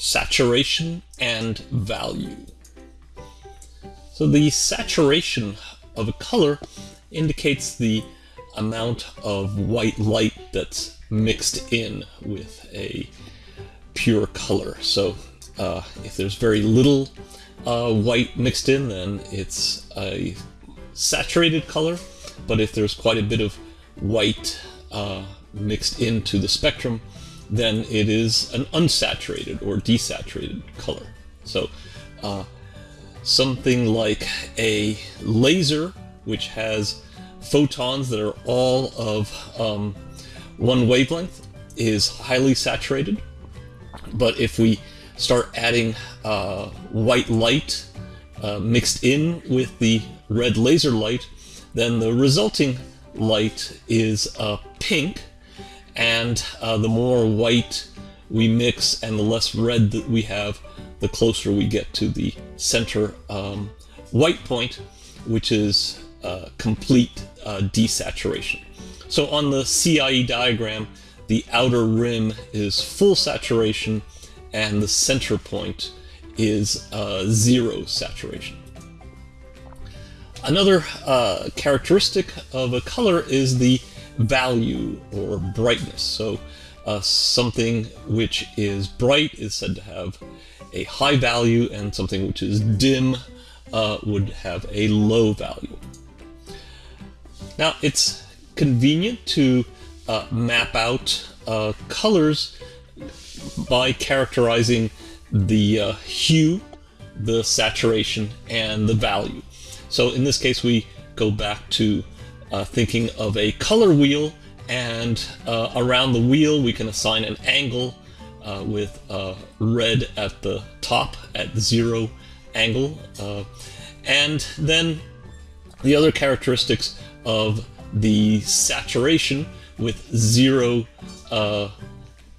saturation and value. So the saturation of a color indicates the amount of white light that's mixed in with a pure color. So uh, if there's very little uh, white mixed in, then it's a saturated color. But if there's quite a bit of white uh, mixed into the spectrum, then it is an unsaturated or desaturated color. So uh, something like a laser, which has photons that are all of um, one wavelength, is highly saturated. But if we start adding uh, white light uh, mixed in with the red laser light, then the resulting light is uh, pink, and uh, the more white we mix and the less red that we have, the closer we get to the center um, white point, which is uh, complete uh, desaturation. So on the CIE diagram, the outer rim is full saturation and the center point is uh, zero saturation. Another uh, characteristic of a color is the value or brightness. So uh, something which is bright is said to have a high value and something which is dim uh, would have a low value. Now it's convenient to uh, map out uh, colors by characterizing the uh, hue, the saturation, and the value. So in this case we go back to uh, thinking of a color wheel and uh, around the wheel we can assign an angle uh, with uh, red at the top at zero angle uh, and then the other characteristics of the saturation with zero uh,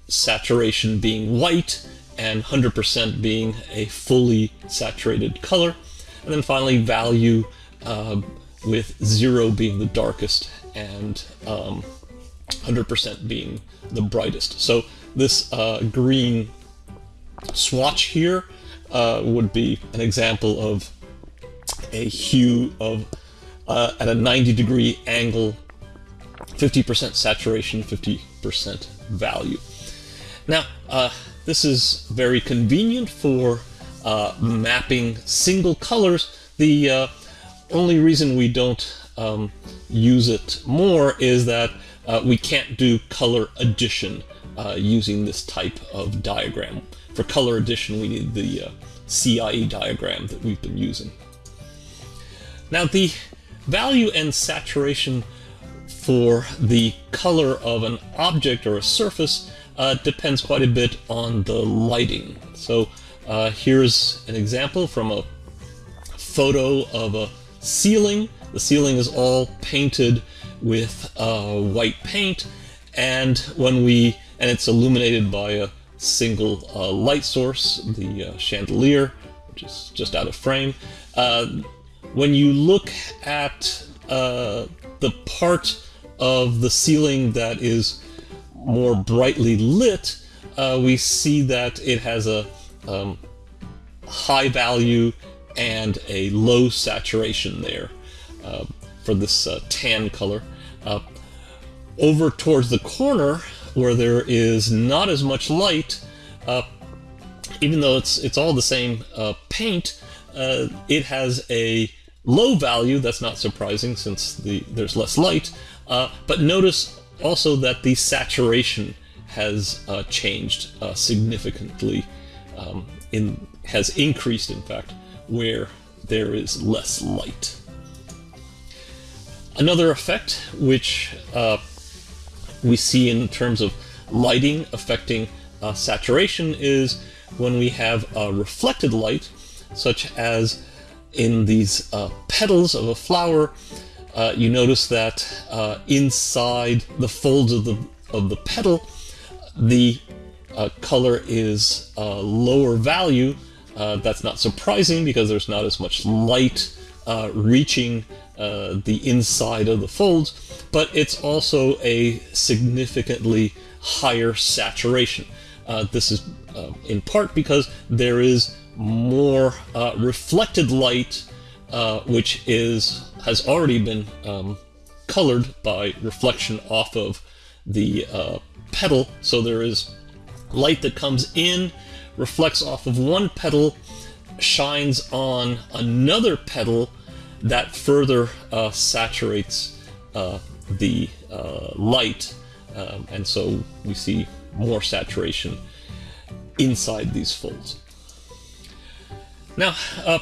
saturation being white and 100% being a fully saturated color. And then finally value with zero being the darkest and 100% um, being the brightest. So this uh, green swatch here uh, would be an example of a hue of uh, at a 90 degree angle, 50% saturation, 50% value. Now, uh, this is very convenient for uh, mapping single colors. The uh, only reason we don't um, use it more is that uh, we can't do color addition uh, using this type of diagram. For color addition, we need the uh, CIE diagram that we've been using. Now the value and saturation for the color of an object or a surface uh, depends quite a bit on the lighting. So uh, here's an example from a photo of a ceiling. The ceiling is all painted with uh, white paint and when we and it's illuminated by a single uh, light source, the uh, chandelier, which is just out of frame. Uh, when you look at uh, the part of the ceiling that is more brightly lit, uh, we see that it has a um, high value and a low saturation there uh, for this uh, tan color. Uh, over towards the corner where there is not as much light, uh, even though it's it's all the same uh, paint, uh, it has a low value. That's not surprising since the there's less light. but notice also that the saturation has changed significantly um, in has increased in fact where there is less light. Another effect which uh, we see in terms of lighting affecting uh, saturation is when we have a reflected light, such as in these uh, petals of a flower, uh, you notice that uh, inside the folds of the, of the petal, the color is lower value uh, that's not surprising because there's not as much light uh, reaching uh, the inside of the folds, but it's also a significantly higher saturation. Uh, this is uh, in part because there is more reflected light, which is has already been um, colored by reflection off of the petal. So there is light that comes in, reflects off of one petal, shines on another petal that further uh, saturates uh, the uh, light, um, and so we see more saturation inside these folds. Now, uh,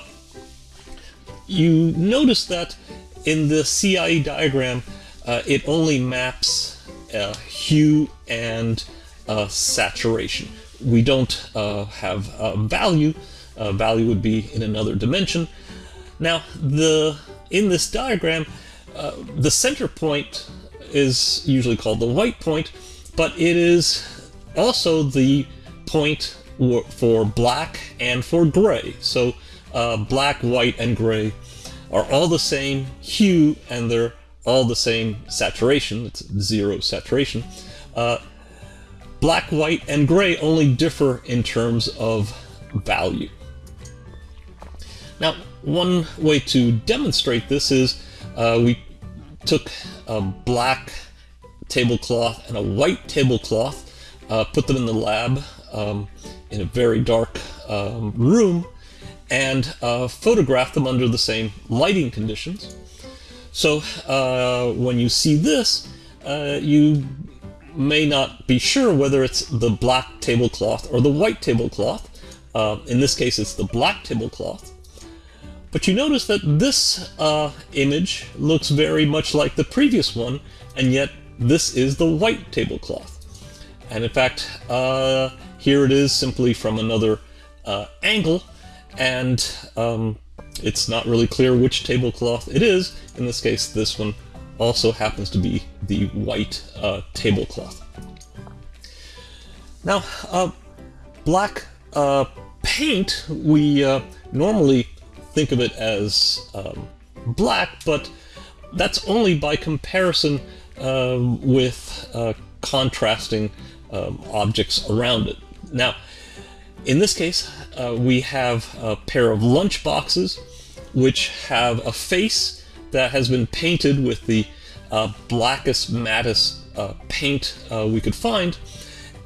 you notice that in the CIE diagram, uh, it only maps uh, hue and uh, saturation. We don't uh, have value. value would be in another dimension. Now, the in this diagram, uh, the center point is usually called the white point, but it is also the point for black and for gray. So uh, black, white, and gray are all the same hue and they're all the same saturation. It's zero saturation. Uh, black, white, and gray only differ in terms of value. Now, one way to demonstrate this is uh, we took a black tablecloth and a white tablecloth, uh, put them in the lab um, in a very dark um, room, and uh, photographed them under the same lighting conditions. So uh, when you see this, uh, you may not be sure whether it's the black tablecloth or the white tablecloth. Uh, in this case, it's the black tablecloth. But you notice that this uh, image looks very much like the previous one, and yet this is the white tablecloth. And in fact, uh, here it is simply from another uh, angle, and um, it's not really clear which tablecloth it is. In this case, this one also happens to be the white uh, tablecloth. Now, uh, black uh, paint, we uh, normally think of it as um, black, but that's only by comparison um, with uh, contrasting um, objects around it. Now, in this case, uh, we have a pair of lunch boxes which have a face that has been painted with the uh, blackest, mattest uh, paint uh, we could find,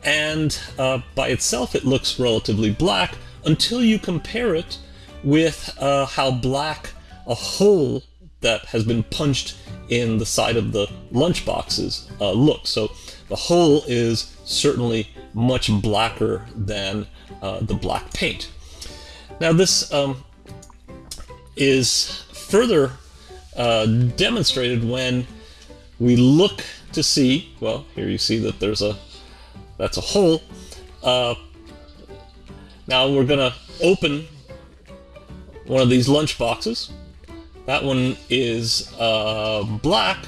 and uh, by itself it looks relatively black until you compare it with uh, how black a hole that has been punched in the side of the lunchboxes uh, looks. So the hole is certainly much blacker than uh, the black paint. Now this um, is further uh, demonstrated when we look to see, well, here you see that there's a, that's a hole. Uh, now we're gonna open one of these lunch boxes. That one is uh, black.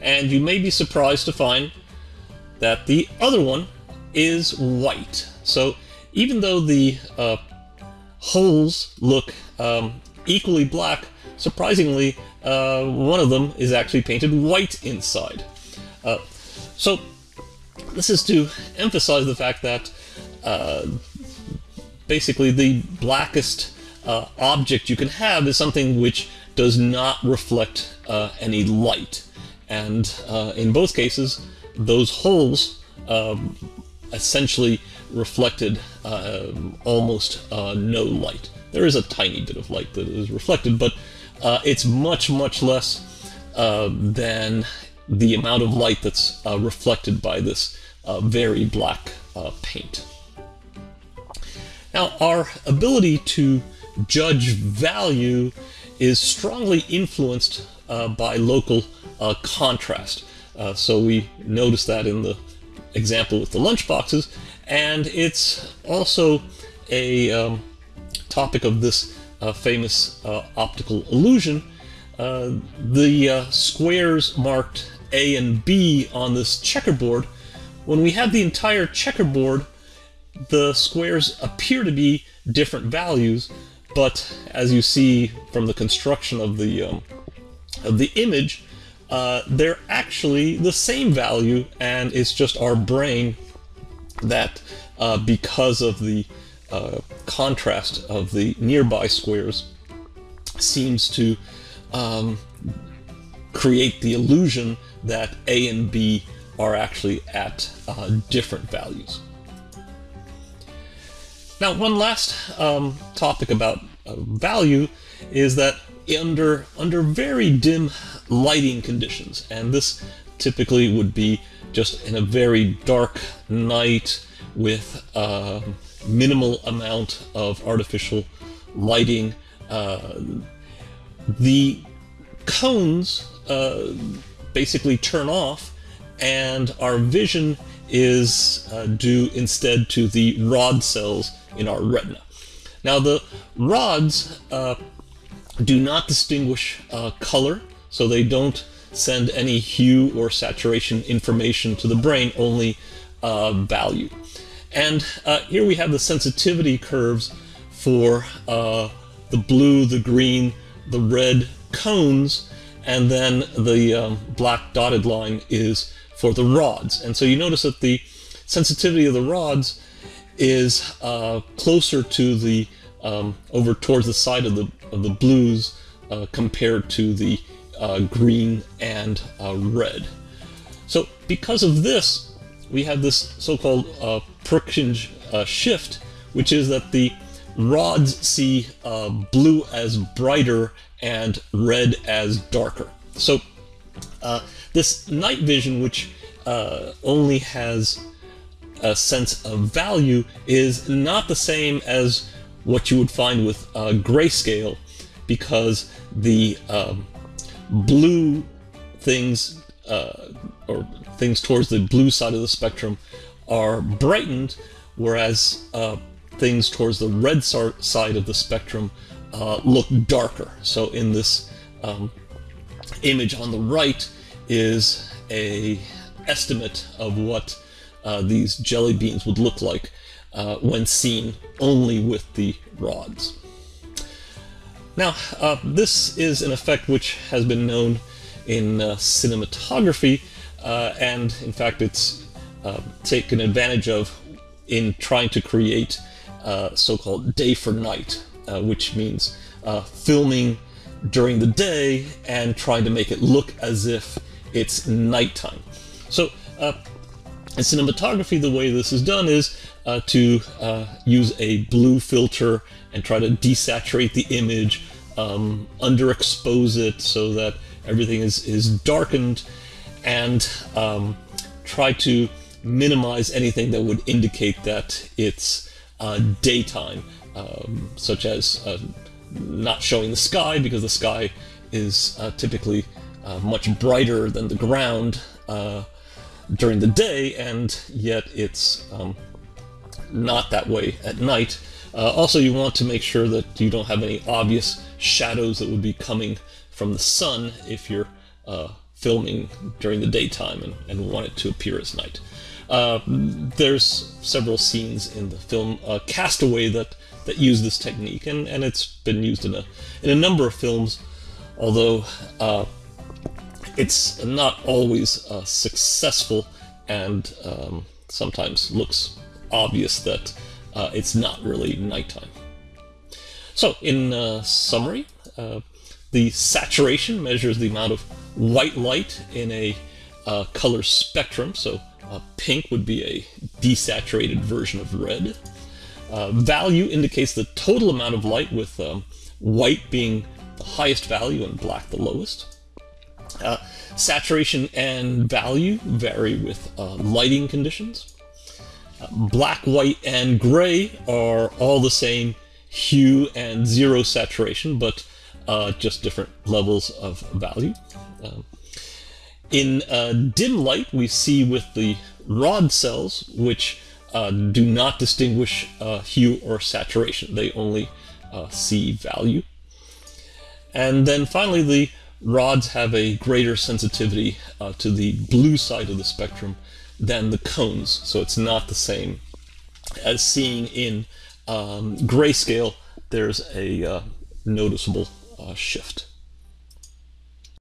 And you may be surprised to find that the other one is white. So even though the uh, holes look um, equally black, surprisingly, uh, one of them is actually painted white inside. Uh, so this is to emphasize the fact that uh, basically the blackest uh, object you can have is something which does not reflect uh, any light. And uh, in both cases, those holes um, essentially reflected almost no light. There is a tiny bit of light that is reflected, but uh, it's much, much less uh, than the amount of light that's reflected by this very black paint. Now, our ability to judge value is strongly influenced uh, by local uh, contrast. Uh, so we notice that in the example with the lunch boxes, and it's also a um, topic of this uh, famous uh, optical illusion. Uh, the squares marked A and B on this checkerboard, when we have the entire checkerboard the squares appear to be different values, but as you see from the construction of the um, of the image, uh, they're actually the same value, and it's just our brain that uh, because of the uh, contrast of the nearby squares seems to um, create the illusion that A and B are actually at uh, different values. Now, one last um, topic about uh, value is that under under very dim lighting conditions, and this typically would be just in a very dark night with uh, minimal amount of artificial lighting. Uh, the cones uh, basically turn off, and our vision is uh, due instead to the rod cells in our retina. Now the rods uh, do not distinguish uh, color, so they don't send any hue or saturation information to the brain, only uh, value. And uh, here we have the sensitivity curves for uh, the blue, the green, the red cones, and then the um, black dotted line is for the rods. And so you notice that the sensitivity of the rods is uh, closer to the um, over towards the side of the of the blues uh, compared to the uh, green and uh, red. So because of this, we have this so-called uh, Purkinje uh, shift, which is that the rods see blue as brighter and red as darker. So this night vision, which only has a sense of value is not the same as what you would find with uh, grayscale because the um, blue things uh, or things towards the blue side of the spectrum are brightened whereas uh, things towards the red side of the spectrum uh, look darker. So in this um, image on the right is a estimate of what uh, these jelly beans would look like uh, when seen only with the rods. Now, uh, this is an effect which has been known in uh, cinematography, uh, and in fact it's uh, taken advantage of in trying to create so-called day for night, which means filming during the day and trying to make it look as if it's nighttime. So in cinematography, the way this is done is uh, to uh, use a blue filter and try to desaturate the image, um, underexpose it so that everything is, is darkened, and um, try to minimize anything that would indicate that it's uh, daytime, um, such as uh, not showing the sky because the sky is uh, typically uh, much brighter than the ground during the day, and yet it's um, not that way at night. Uh, also, you want to make sure that you don't have any obvious shadows that would be coming from the sun if you're uh, filming during the daytime and, and, want it to appear as night. Uh, there's several scenes in the film uh, Castaway that, that use this technique, and, and it's been used in a, in a number of films, although uh, it's not always uh, successful and um, sometimes looks obvious that uh, it's not really nighttime. So in uh, summary, the saturation measures the amount of white light in a uh, color spectrum. So uh, pink would be a desaturated version of red. value indicates the total amount of light with um, white being the highest value and black the lowest. Uh, saturation and value vary with uh, lighting conditions. Uh, black, white, and gray are all the same hue and zero saturation, but uh, just different levels of value. Um, in uh, dim light, we see with the rod cells, which uh, do not distinguish hue or saturation. They only see value. And then finally, the rods have a greater sensitivity uh, to the blue side of the spectrum than the cones, so it's not the same as seeing in um, grayscale. There's a uh, noticeable uh, shift.